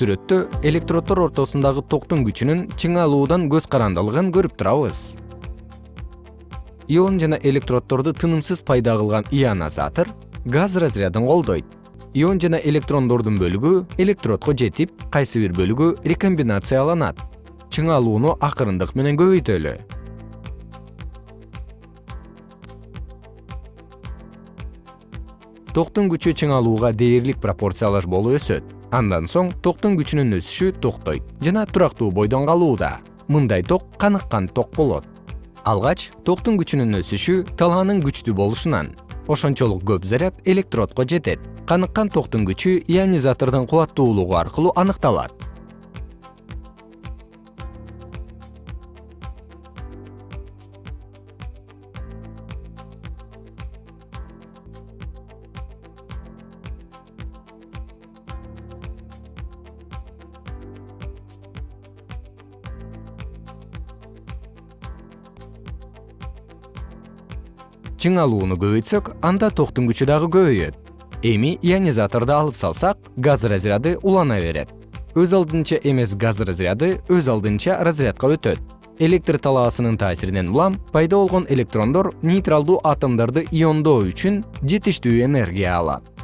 сүрөттө электроддор ортосундагы токтун күчүнүн чыңалуудан көз карандылыгын көрүп турабыз. Ион жана электроддорду тынымсыз пайда кылган ионизатор газ разрядын колдойт. Ион жана электрондордун бөлүгү электродко жетип кайсы бир бөлүгү рекомбинацияланат. Чыңалууну акырындык менен көбөйтөлү токтун күчү чыңалууга дээрлик пропорциялаш болуп өсөт. Андан соң токтун күчүнүн өсүшү токтойт жана турактуу бойдон калууда. Мындай ток каныккан ток болот. Алгач токтун күчүнүн өсүшү талаанын күчтүү болушунан ошончолук көп заряд электродко жетет. Каныккан токтун күчү ионизатордун кубаттуулугу аркылуу аныкталат чыңалууну көбөйтсөк анда токтун күчү дагы көбөйөт. Эми ионизаторду алып салсак газ разряды улана берет. Өз алдынча эмес газ разряды өз алдынча разрядка өтөт. Электр талаасынын таасиринен улам пайда болгон электрондор нейтралдуу атомдорду иондоо үчүн жетиштүү энергия алат